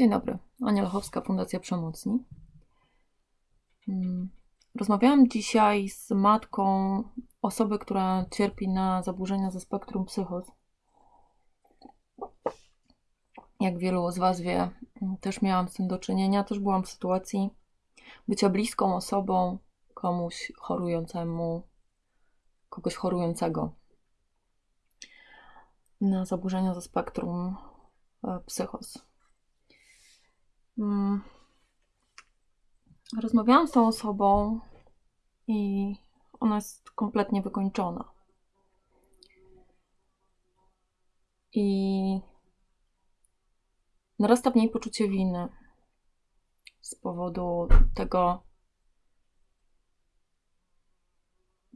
Dzień dobry, Ania Lechowska, Fundacja Przemocni. Mm, Rozmawiałam dzisiaj z matką osoby, która cierpi na zaburzenia ze spektrum psychos. Jak wielu z Was wie, też miałam z tym do czynienia. Też byłam w sytuacji bycia bliską osobą komuś chorującemu, kogoś chorującego na zaburzenia ze spektrum e, psychos. Mm. Rozmawiałam z tą osobą i ona jest kompletnie wykończona. I narasta w niej poczucie winy z powodu tego,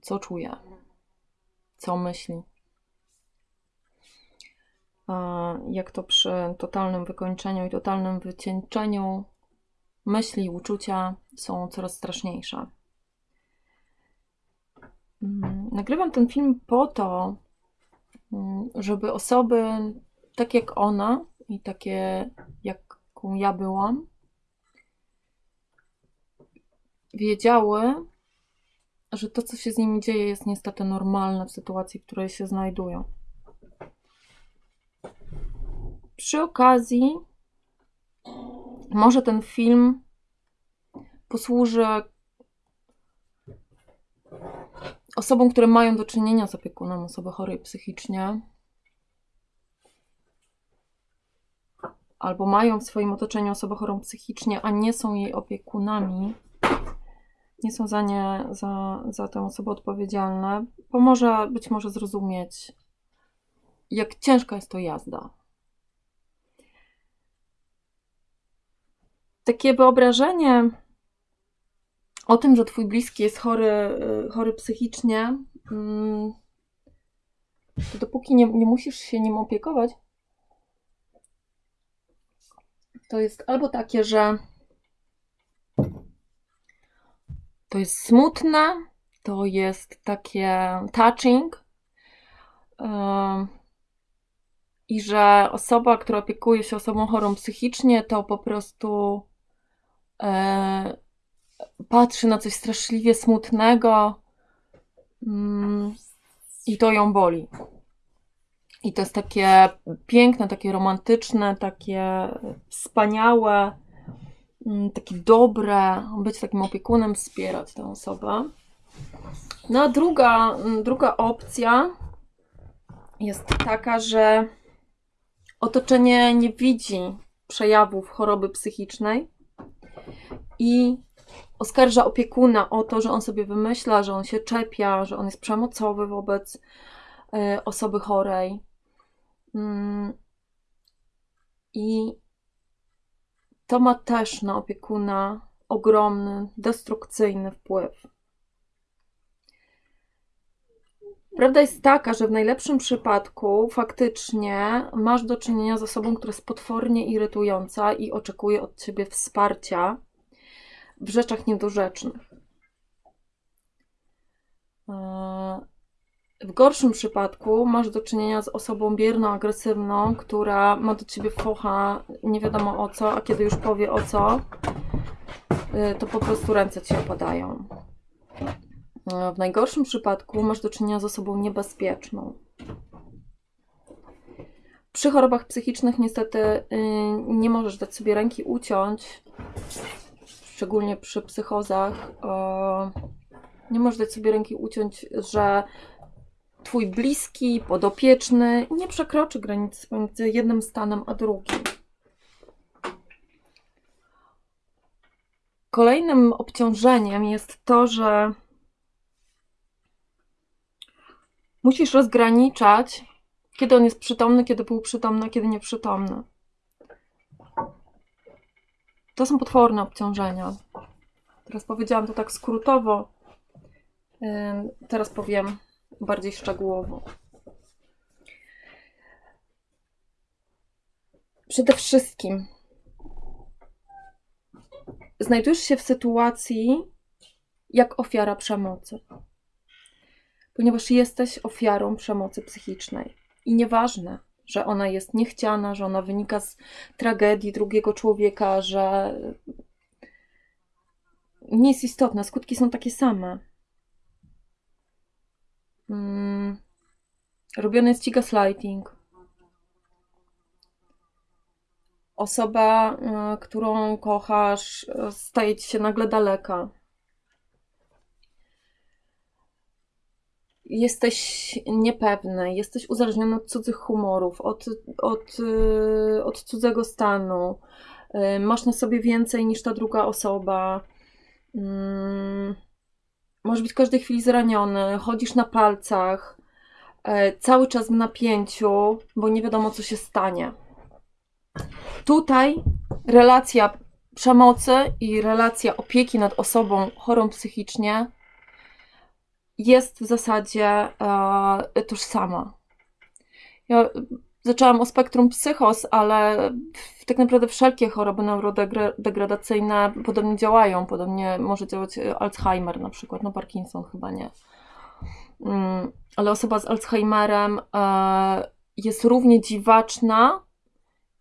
co czuje, co myśli. Jak to przy totalnym wykończeniu i totalnym wycieńczeniu myśli i uczucia są coraz straszniejsze. Mm, Nagrywam ten film po to, mm, żeby osoby tak jak ona i takie jaką ja byłam, wiedziały, że to, co się z nimi dzieje, jest niestety normalne w sytuacji, w której się znajdują. Przy okazji, może ten film posłuży osobom, które mają do czynienia z opiekunem osoby chorej psychicznie, albo mają w swoim otoczeniu osobę chorą psychicznie, a nie są jej opiekunami, nie są za nie, za, za tę osobę odpowiedzialne, pomoże być może zrozumieć, jak ciężka jest to jazda. Takie wyobrażenie o tym, że twój bliski jest chory, y, chory psychicznie, mm, to dopóki nie, nie musisz się nim opiekować, to jest albo takie, że to jest smutne, to jest takie touching ym, i że osoba, która opiekuje się osobą chorą psychicznie, to po prostu patrzy na coś straszliwie smutnego mm, i to ją boli. I to jest takie piękne, takie romantyczne, takie wspaniałe, mm, takie dobre, być takim opiekunem, wspierać tę osobę. No a druga, mm, druga opcja jest taka, że otoczenie nie widzi przejawów choroby psychicznej i oskarża opiekuna o to, że on sobie wymyśla, że on się czepia, że on jest przemocowy wobec y, osoby chorej. Mm. I to ma też na opiekuna ogromny, destrukcyjny wpływ. Prawda jest taka, że w najlepszym przypadku faktycznie masz do czynienia z osobą, która jest potwornie irytująca i oczekuje od ciebie wsparcia w rzeczach niedorzecznych. W gorszym przypadku masz do czynienia z osobą bierną, agresywną, która ma do ciebie focha nie wiadomo o co, a kiedy już powie o co, y, to po prostu ręce ci opadają. W najgorszym przypadku masz do czynienia z osobą niebezpieczną. Przy chorobach psychicznych niestety y, nie możesz dać sobie ręki uciąć, szczególnie przy psychozach. Nie możesz dać sobie ręki uciąć, że twój bliski, podopieczny nie przekroczy granicy pomiędzy jednym stanem a drugim. Kolejnym obciążeniem jest to, że musisz rozgraniczać, kiedy on jest przytomny, kiedy był przytomny, kiedy nieprzytomny. To są potworne obciążenia. Teraz powiedziałam to tak skrótowo. Teraz powiem bardziej szczegółowo. Przede wszystkim znajdujesz się w sytuacji jak ofiara przemocy, ponieważ jesteś ofiarą przemocy psychicznej. I nieważne, że ona jest niechciana, że ona wynika z tragedii drugiego człowieka, że nie jest istotne, skutki są takie same. Hmm. Robiony jest ci gaslighting. Osoba, y, którą kochasz, staje ci się nagle daleka. Jesteś niepewny, jesteś uzależniony od cudzych humorów, od, od, y, od cudzego stanu. Masz na sobie więcej niż ta druga osoba. Mm. Możesz być w każdej chwili zraniony, chodzisz na palcach, cały czas w napięciu, bo nie wiadomo, co się stanie. Tutaj relacja przemocy i relacja opieki nad osobą chorą psychicznie jest w zasadzie e, tożsama. Ja zaczęłam o spektrum psychos, ale tak naprawdę wszelkie choroby neurodegradacyjne podobnie działają. Podobnie może działać Alzheimer na przykład, no Parkinson chyba nie. Mm, ale osoba z Alzheimerem e, jest równie dziwaczna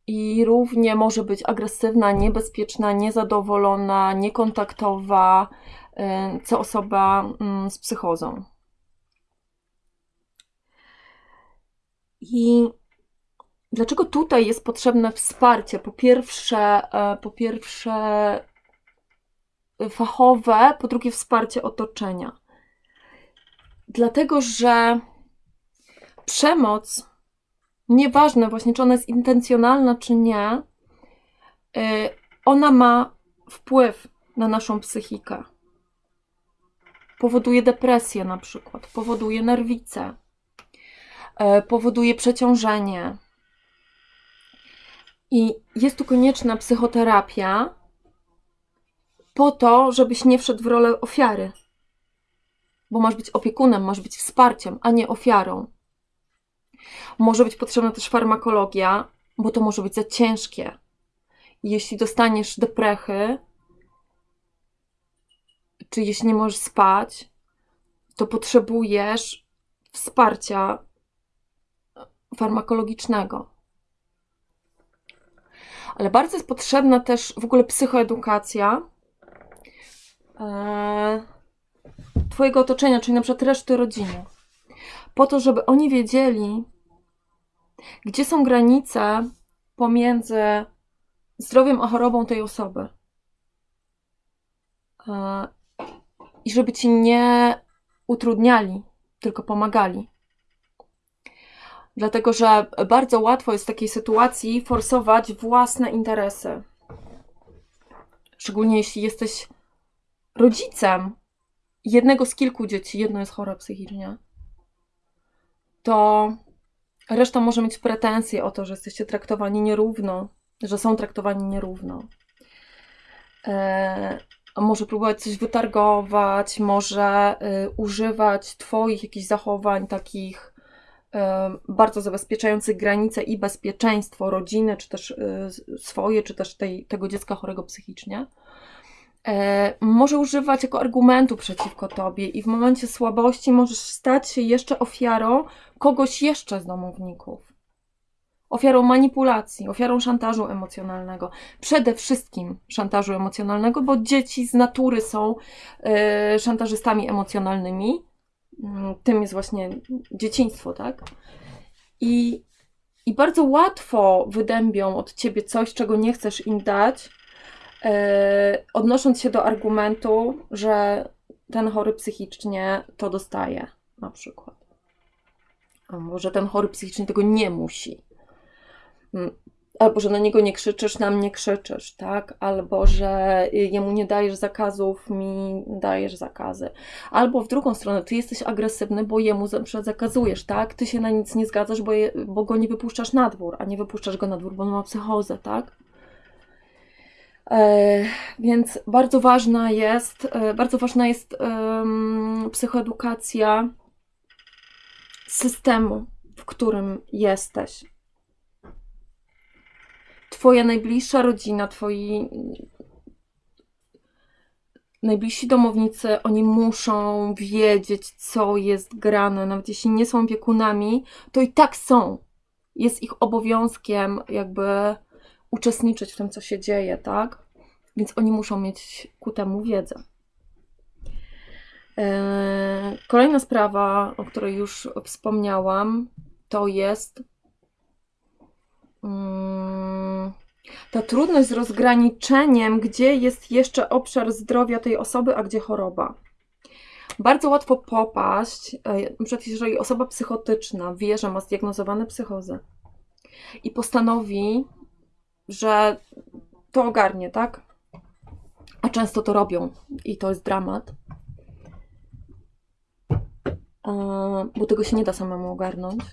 i równie może być agresywna, niebezpieczna, niezadowolona, niekontaktowa, co osoba mm, z psychozą. I dlaczego tutaj jest potrzebne wsparcie? Po pierwsze, e, po pierwsze fachowe, po drugie wsparcie otoczenia. Dlatego, że przemoc nieważne właśnie, czy ona jest intencjonalna, czy nie, y, ona ma wpływ na naszą psychikę. Powoduje depresję na przykład, powoduje nerwice, y, powoduje przeciążenie. I jest tu konieczna psychoterapia po to, żebyś nie wszedł w rolę ofiary. Bo masz być opiekunem, masz być wsparciem, a nie ofiarą. Może być potrzebna też farmakologia, bo to może być za ciężkie. Jeśli dostaniesz deprechy, czy jeśli nie możesz spać, to potrzebujesz wsparcia farmakologicznego. Ale bardzo jest potrzebna też w ogóle psychoedukacja e, Twojego otoczenia, czyli na przykład reszty rodziny, po to, żeby oni wiedzieli, gdzie są granice pomiędzy zdrowiem a chorobą tej osoby? I żeby ci nie utrudniali, tylko pomagali. Dlatego, że bardzo łatwo jest w takiej sytuacji forsować własne interesy. Szczególnie jeśli jesteś rodzicem jednego z kilku dzieci, jedno jest chore psychicznie, to Reszta może mieć pretensje o to, że jesteście traktowani nierówno, że są traktowani nierówno. E, może próbować coś wytargować, może y, używać Twoich jakichś zachowań takich y, bardzo zabezpieczających granice i bezpieczeństwo rodziny, czy też y, swoje, czy też tej, tego dziecka chorego psychicznie. E, może używać jako argumentu przeciwko tobie, i w momencie słabości możesz stać się jeszcze ofiarą kogoś jeszcze z domowników. Ofiarą manipulacji, ofiarą szantażu emocjonalnego. Przede wszystkim szantażu emocjonalnego, bo dzieci z natury są y, szantażystami emocjonalnymi. Mm, tym jest właśnie dzieciństwo, tak? I, I bardzo łatwo wydębią od ciebie coś, czego nie chcesz im dać, E, odnosząc się do argumentu, że ten chory psychicznie to dostaje, na przykład. Albo że ten chory psychicznie tego nie musi. Mm, albo że na niego nie krzyczysz, na mnie krzyczysz, tak? Albo że jemu nie dajesz zakazów, mi dajesz zakazy. Albo w drugą stronę, ty jesteś agresywny, bo jemu zakazujesz, tak? Ty się na nic nie zgadzasz, bo, je, bo go nie wypuszczasz na dwór, a nie wypuszczasz go na dwór, bo on ma psychozę, tak? E, więc bardzo ważna jest, e, bardzo ważna jest psychoedukacja systemu, w którym jesteś. Twoja najbliższa rodzina, twoi najbliżsi domownicy, oni muszą wiedzieć, co jest grane. Nawet jeśli nie są opiekunami, to i tak są jest ich obowiązkiem jakby uczestniczyć w tym, co się dzieje, tak? Więc oni muszą mieć ku temu wiedzę. E, kolejna sprawa, o której już wspomniałam, to jest ta trudność z rozgraniczeniem, gdzie jest jeszcze obszar zdrowia tej osoby, a gdzie choroba. Bardzo łatwo popaść, e, przecież jeżeli osoba psychotyczna wie, że ma zdiagnozowane psychozy i postanowi, że to ogarnie, tak? A często to robią i to jest dramat, e, bo tego się nie da samemu ogarnąć,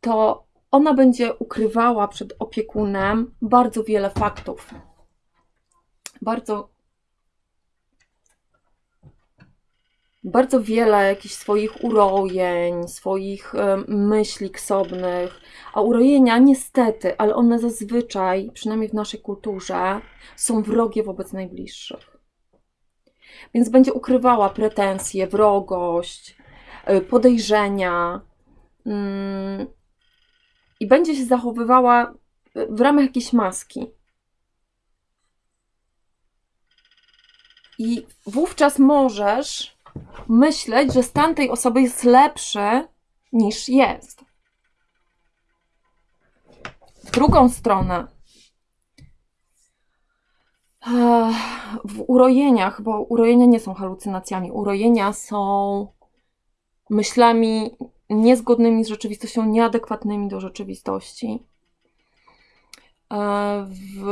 to ona będzie ukrywała przed opiekunem bardzo wiele faktów. Bardzo bardzo wiele jakichś swoich urojeń, swoich myśli ksobnych, a urojenia niestety, ale one zazwyczaj, przynajmniej w naszej kulturze, są wrogie wobec najbliższych. Więc będzie ukrywała pretensje, wrogość, e, podejrzenia mm, i będzie się zachowywała w ramach jakiejś maski. I wówczas możesz myśleć, że stan tej osoby jest lepszy niż jest. W drugą stronę, w urojeniach, bo urojenia nie są halucynacjami, urojenia są myślami niezgodnymi z rzeczywistością, nieadekwatnymi do rzeczywistości. W,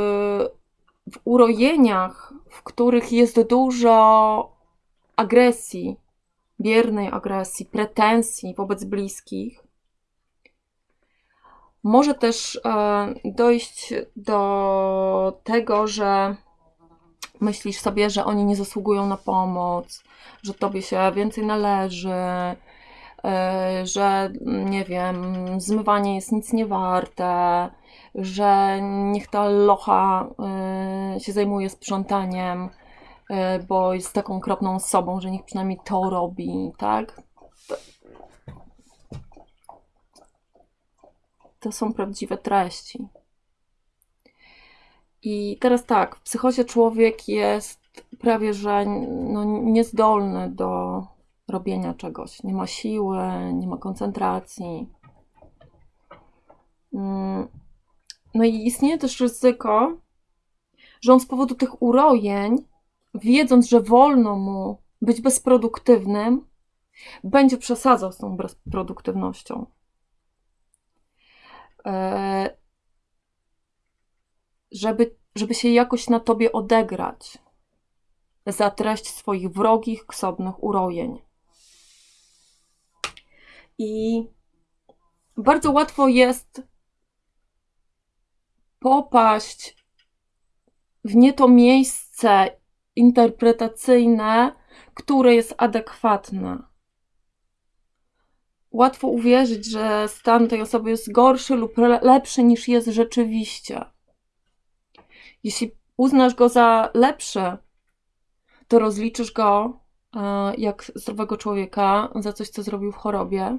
w urojeniach, w których jest dużo agresji, biernej agresji, pretensji wobec bliskich, może też e, dojść do tego, że myślisz sobie, że oni nie zasługują na pomoc, że tobie się więcej należy, e, że nie wiem, zmywanie jest nic nie warte, że niech ta locha e, się zajmuje sprzątaniem E, bo jest taką okropną osobą, że niech przynajmniej to robi, tak? To są prawdziwe treści. I teraz tak, w psychozie człowiek jest prawie że no, niezdolny do robienia czegoś. Nie ma siły, nie ma koncentracji. Mm. No i istnieje też ryzyko, że on z powodu tych urojeń wiedząc, że wolno mu być bezproduktywnym, będzie przesadzał z tą bezproduktywnością. E, żeby, żeby się jakoś na tobie odegrać za treść swoich wrogich, ksobnych urojeń. I bardzo łatwo jest popaść w nie to miejsce interpretacyjne, które jest adekwatne. Łatwo uwierzyć, że stan tej osoby jest gorszy lub lepszy niż jest rzeczywiście. Jeśli uznasz go za lepszy, to rozliczysz go jak zdrowego człowieka za coś, co zrobił w chorobie.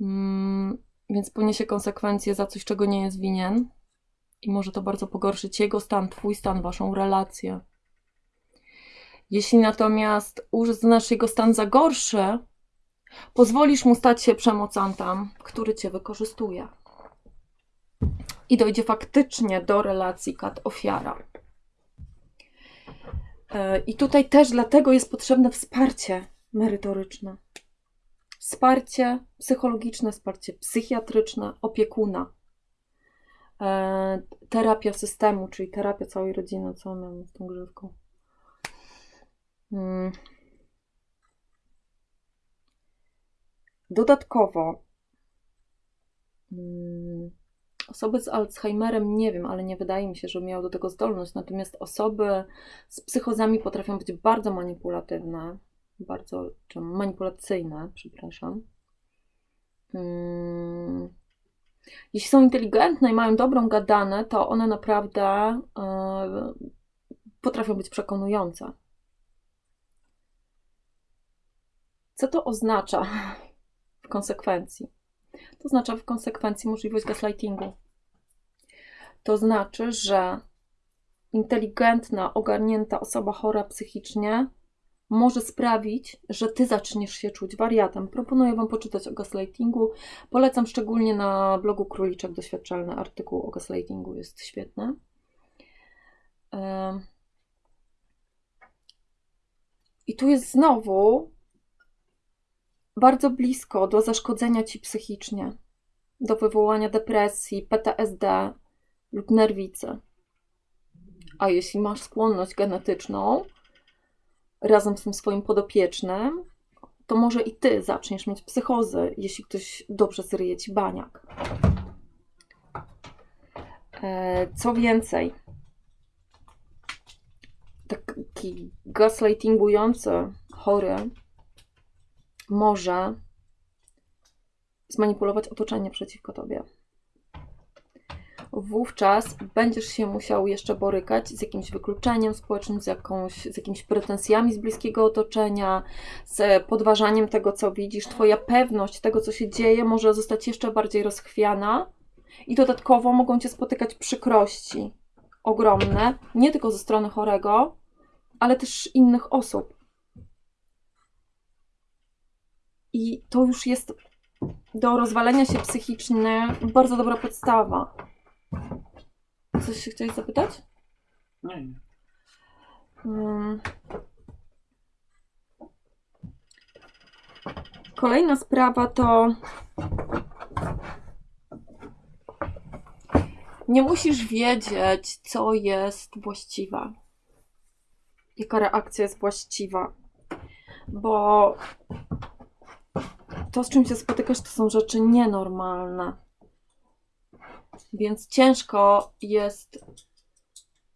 Mm, więc poniesie konsekwencje za coś, czego nie jest winien i może to bardzo pogorszyć jego stan, twój stan, waszą relację. Jeśli natomiast uznasz jego stan za gorszy, pozwolisz mu stać się przemocantem, który cię wykorzystuje. I dojdzie faktycznie do relacji kat-ofiara. E, I tutaj też dlatego jest potrzebne wsparcie merytoryczne. Wsparcie psychologiczne, wsparcie psychiatryczne, opiekuna E, terapia systemu, czyli terapia całej rodziny, co mamy z tą grzywką. Hmm. Dodatkowo hmm, osoby z Alzheimerem nie wiem, ale nie wydaje mi się, że miały do tego zdolność. Natomiast osoby z psychozami potrafią być bardzo manipulatywne, bardzo czy manipulacyjne, przepraszam. Hmm jeśli są inteligentne i mają dobrą gadanę, to one naprawdę yy, potrafią być konsekwencji. To znaczy w konsekwencji możliwość gaslightingu. To znaczy, że inteligentna, ogarnięta osoba chora psychicznie może sprawić, że ty zaczniesz się czuć wariatem. Proponuję Wam poczytać o gaslightingu. Polecam szczególnie na blogu Króliczek Doświadczalny artykuł o gaslightingu, jest świetny. I tu jest znowu bardzo blisko do zaszkodzenia ci psychicznie, do wywołania depresji, PTSD lub nerwicy. A jeśli masz skłonność genetyczną, razem z tym swoim podopiecznym, to może i ty zaczniesz mieć psychozy, jeśli ktoś dobrze zryje ci baniak. E, co więcej, taki gaslightingujący chory może zmanipulować otoczenie przeciwko tobie wówczas będziesz się musiał jeszcze borykać z jakimś wykluczeniem społecznym, z, jakąś, z jakimiś pretensjami z bliskiego otoczenia, z podważaniem tego, co widzisz. Twoja pewność tego, co się dzieje, może zostać jeszcze bardziej rozchwiana i dodatkowo mogą cię spotykać przykrości ogromne, nie tylko ze strony chorego, ale też innych osób. I to już jest do rozwalenia się psychicznie bardzo dobra podstawa. Coś się chciałeś zapytać? Nie, nie. Hmm. Kolejna sprawa to. Nie musisz wiedzieć, co jest właściwe. Jaka reakcja jest właściwa. Bo to, z czym się spotykasz, to są rzeczy nienormalne. Więc ciężko jest,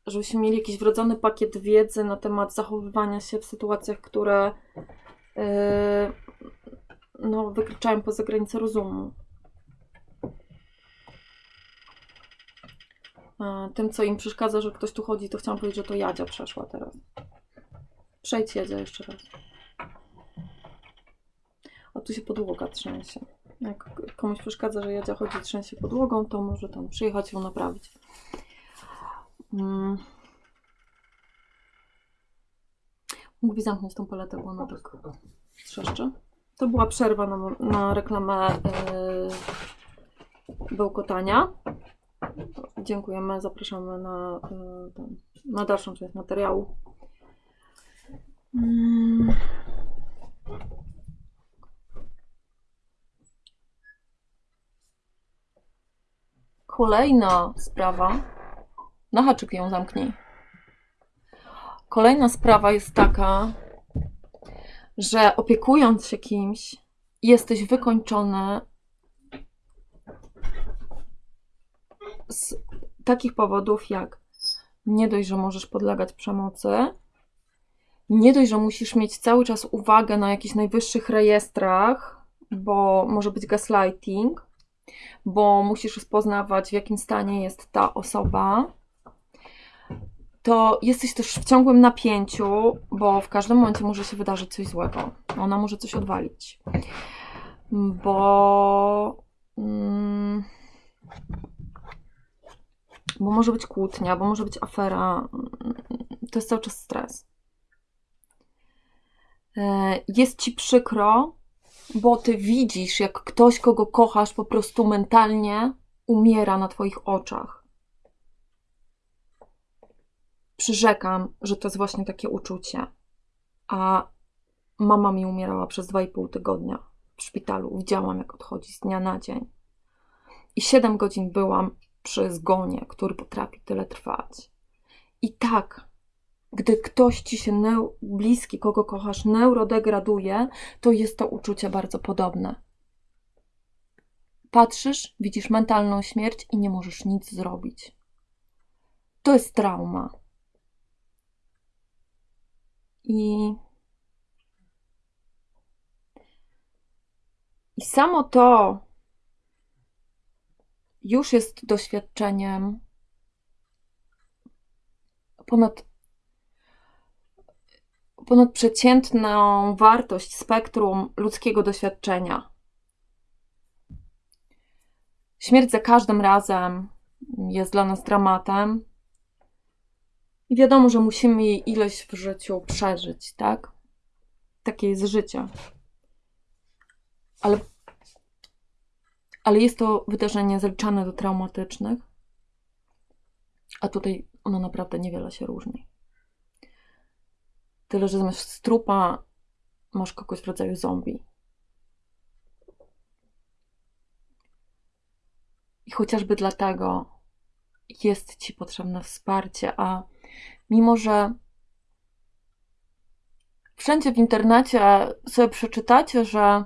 żebyśmy mieli jakiś wrodzony pakiet wiedzy na temat zachowywania się w sytuacjach, które yy, no, wykraczają poza granice rozumu. Tym, co im przeszkadza, że ktoś tu chodzi, to chciałam powiedzieć, że to Jadzia przeszła teraz. Przejdź Jadzia jeszcze raz. O, tu się podłoga trzęsie. Jak komuś przeszkadza, że Jadzia chodzi trzęsie podłogą, to może tam przyjechać ją naprawić. Hmm. Mógłby zamknąć tą paletę, bo ona tak trzeszczy. To była przerwa na, na reklamę yy, bełkotania. Dziękujemy, zapraszamy na, yy, ten, na dalszą część materiału. Hmm. Kolejna sprawa. Na haczyk ją zamknij. Kolejna sprawa jest taka, że opiekując się kimś, jesteś wykończony z takich powodów jak nie dość, że możesz podlegać przemocy, nie dość, że musisz mieć cały czas uwagę na jakichś najwyższych rejestrach, bo może być gaslighting, bo musisz rozpoznawać, w jakim stanie jest ta osoba, to jesteś też w ciągłym napięciu, bo w każdym momencie może się wydarzyć coś złego. Ona może coś odwalić. Bo. Mm, bo może być kłótnia, bo może być afera. To jest cały czas stres. E, jest ci przykro, bo ty widzisz, jak ktoś, kogo kochasz, po prostu mentalnie umiera na twoich oczach. Przyrzekam, że to jest właśnie takie uczucie. A mama mi umierała przez 2,5 tygodnia w szpitalu. Widziałam, jak odchodzi z dnia na dzień. I 7 godzin byłam przy zgonie, który potrafi tyle trwać. I tak gdy ktoś ci się neu- bliski, kogo kochasz, neurodegraduje, to jest to uczucie bardzo podobne. Patrzysz, widzisz mentalną śmierć i nie możesz nic zrobić. To jest trauma. I, I samo to już jest doświadczeniem ponad ponadprzeciętną wartość spektrum ludzkiego doświadczenia. Śmierć za każdym razem jest dla nas dramatem. I wiadomo, że musimy jej ileś w życiu przeżyć, tak? Takie jest życie. Ale, ale jest to wydarzenie zaliczane do traumatycznych, a tutaj ono naprawdę niewiele się różni. Tyle, że zamiast strupa masz kogoś w rodzaju zombie. I chociażby dlatego jest ci potrzebne wsparcie, a mimo że wszędzie w internecie sobie przeczytacie, że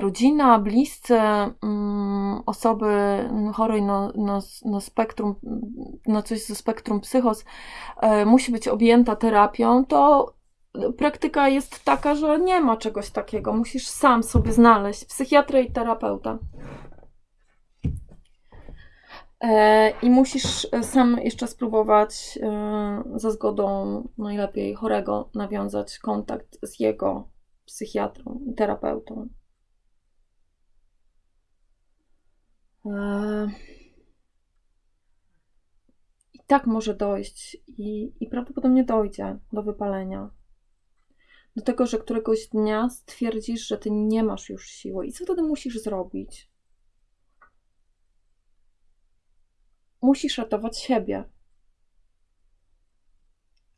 rodzina, bliscy, mm, osoby chorej na, na, na spektrum, na coś ze spektrum psychos e, musi być objęta terapią, to praktyka jest taka, że nie ma czegoś takiego. Musisz sam sobie znaleźć psychiatrę i terapeuta. E, I musisz sam jeszcze spróbować e, za zgodą najlepiej chorego nawiązać kontakt z jego psychiatrą i terapeutą. E, I tak może dojść, i, i prawdopodobnie dojdzie do wypalenia. Do tego, że któregoś dnia stwierdzisz, że ty nie masz już siły. I co wtedy musisz zrobić? musisz ratować siebie.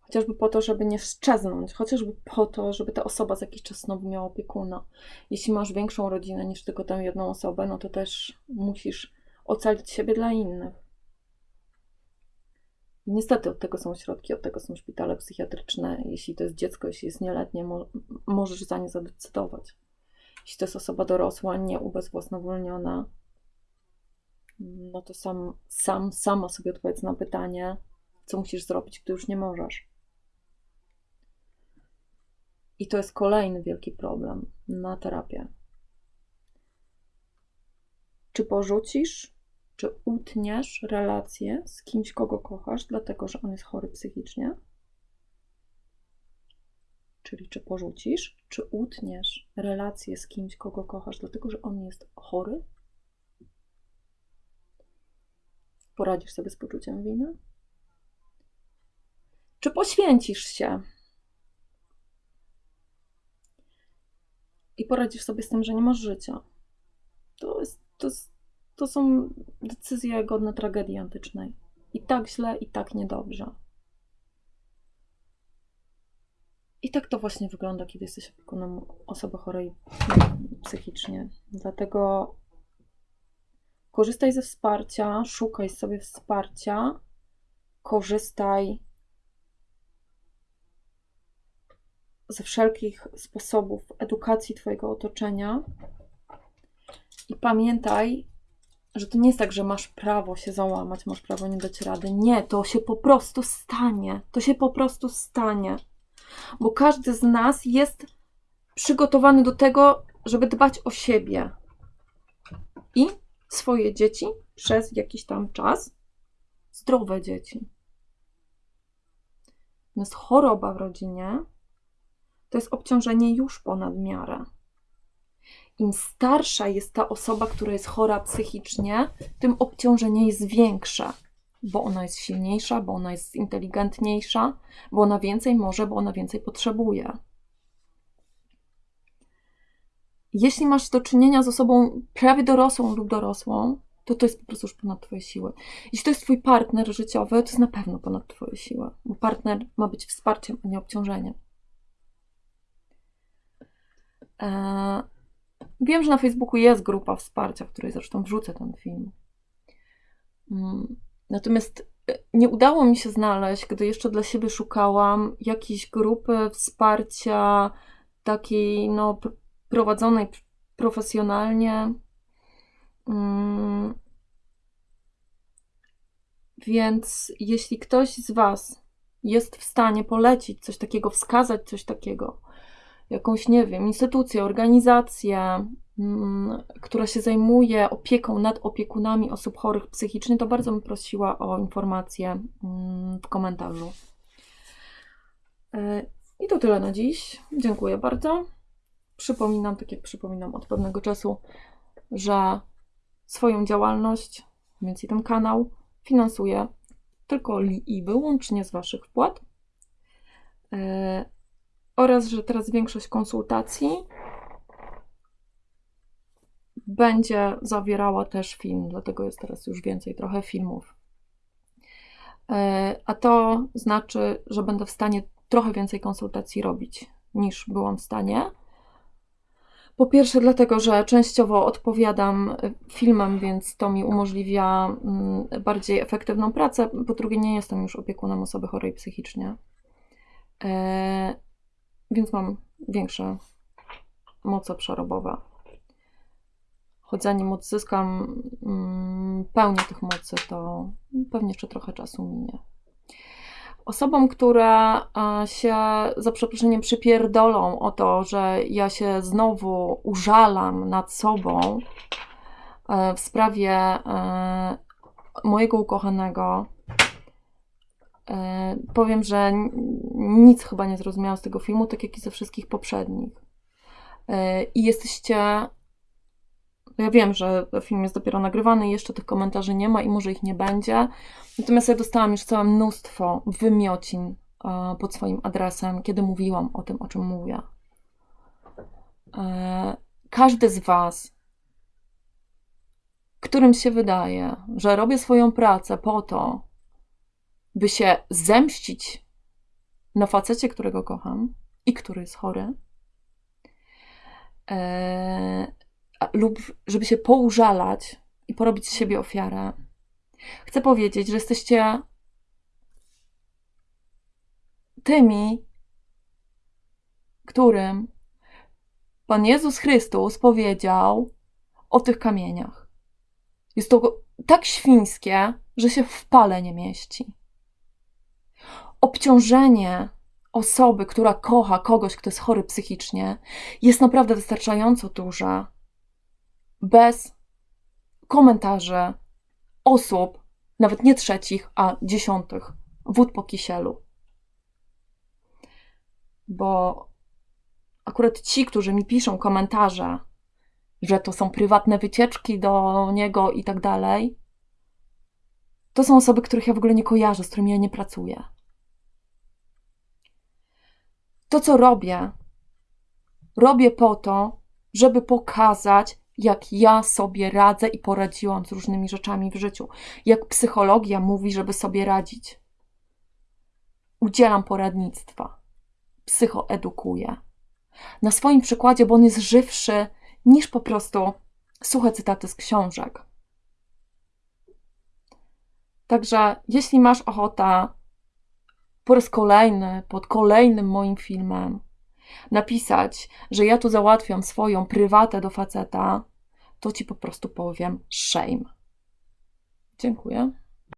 Chociażby po to, żeby nie szczeznąć, chociażby po to, żeby ta osoba za jakiś czas znowu miała opiekuna. Jeśli masz większą rodzinę niż tylko tę jedną osobę, no to też musisz ocalić siebie dla innych. I niestety od tego są środki, od tego są szpitale psychiatryczne. Jeśli to jest dziecko, jeśli jest nieletnie, mo możesz za nie zadecydować. Jeśli to jest osoba dorosła, nie ubezwłasnowolniona, no to sam, sam, sama sobie odpowiedz na pytanie, co musisz zrobić, gdy już nie możesz. I to jest kolejny wielki problem na terapię. Czy porzucisz, czy utniesz relację z kimś, kogo kochasz, dlatego że on jest chory psychicznie? Czyli czy porzucisz, czy utniesz relację z kimś, kogo kochasz, dlatego że on jest chory Poradzisz sobie z poczuciem winy? Czy poświęcisz się? I poradzisz sobie z tym, że nie masz życia. To, jest, to, jest, to są decyzje godne tragedii antycznej. I tak źle, i tak niedobrze. I tak to właśnie wygląda, kiedy jesteś opiekunem osoby chorej psychicznie. Dlatego Korzystaj ze wsparcia, szukaj sobie wsparcia, korzystaj ze wszelkich sposobów edukacji Twojego otoczenia i pamiętaj, że to nie jest tak, że masz prawo się załamać, masz prawo nie dać rady. Nie, to się po prostu stanie. To się po prostu stanie. Bo każdy z nas jest przygotowany do tego, żeby dbać o siebie. I swoje dzieci przez jakiś tam czas, zdrowe dzieci. Natomiast choroba w rodzinie to jest obciążenie już ponad miarę. Im starsza jest ta osoba, która jest chora psychicznie, tym obciążenie jest większe, bo ona jest silniejsza, bo ona jest inteligentniejsza, bo ona więcej może, bo ona więcej potrzebuje. jeśli masz do czynienia z osobą prawie dorosłą lub dorosłą, to to jest po prostu już ponad Twoje siły. Jeśli to jest Twój partner życiowy, to jest na pewno ponad Twoje siły, bo partner ma być wsparciem, a nie obciążeniem. Eee, wiem, że na Facebooku jest grupa wsparcia, w której zresztą wrzucę ten film. Mm, natomiast e, nie udało mi się znaleźć, gdy jeszcze dla siebie szukałam, jakiejś grupy wsparcia takiej, no, prowadzonej profesjonalnie. Mm. Więc jeśli ktoś z Was jest w stanie polecić coś takiego, wskazać coś takiego, jakąś, nie wiem, instytucję, organizację, mm, która się zajmuje opieką nad opiekunami osób chorych psychicznie, to bardzo bym prosiła o informację mm, w komentarzu. E, I to tyle na dziś. Dziękuję bardzo przypominam, tak jak przypominam od pewnego czasu, że swoją działalność, więc i ten kanał finansuję tylko i wyłącznie z Waszych wpłat. E, oraz, że teraz większość konsultacji będzie zawierała też film, dlatego jest teraz już więcej trochę filmów. E, a to znaczy, że będę w stanie trochę więcej konsultacji robić niż byłam w stanie. Po pierwsze, dlatego, że częściowo odpowiadam filmem, więc to mi umożliwia mm, bardziej efektywną pracę. Po drugie, nie jestem już opiekunem osoby chorej psychicznie, e, więc mam większe moce przerobowe. Choć zanim odzyskam mm, pełnię tych mocy, to pewnie jeszcze trochę czasu minie. Osobom, które się za przeproszeniem przypierdolą o to, że ja się znowu użalam nad sobą e, w sprawie e, mojego ukochanego, powiem, że nic chyba nie zrozumiałam z tego filmu, tak jak i ze wszystkich poprzednich. I jesteście ja wiem, że film jest dopiero nagrywany jeszcze tych komentarzy nie ma i może ich nie będzie. Natomiast ja dostałam już całe mnóstwo wymiocin e, pod swoim adresem, kiedy mówiłam o tym, o czym mówię. E, każdy z Was, którym się wydaje, że robię swoją pracę po to, by się zemścić na facecie, którego kocham i który jest chory, e, lub żeby się poużalać i porobić z siebie ofiarę. Chcę powiedzieć, że jesteście tymi, którym Pan Jezus Chrystus powiedział o tych kamieniach. Jest to tak świńskie, że się w pale nie mieści. Obciążenie osoby, która kocha kogoś, kto jest chory psychicznie, jest naprawdę wystarczająco duże, bez komentarzy osób, nawet nie trzecich, a dziesiątych, wód po kisielu. Bo akurat ci, którzy mi piszą komentarze, że to są prywatne wycieczki do niego i tak dalej, to są osoby, których ja w ogóle nie kojarzę, z którymi ja nie pracuję. To, co robię, robię po to, żeby pokazać, jak ja sobie radzę i poradziłam z różnymi rzeczami w życiu, jak psychologia mówi, żeby sobie radzić. Udzielam poradnictwa, psychoedukuję. Na swoim przykładzie, bo on jest żywszy niż po prostu suche cytaty z książek. Także jeśli masz ochotę po raz kolejny, pod kolejnym moim filmem, napisać, że ja tu załatwiam swoją prywatę do faceta, to ci po prostu powiem shame. Dziękuję.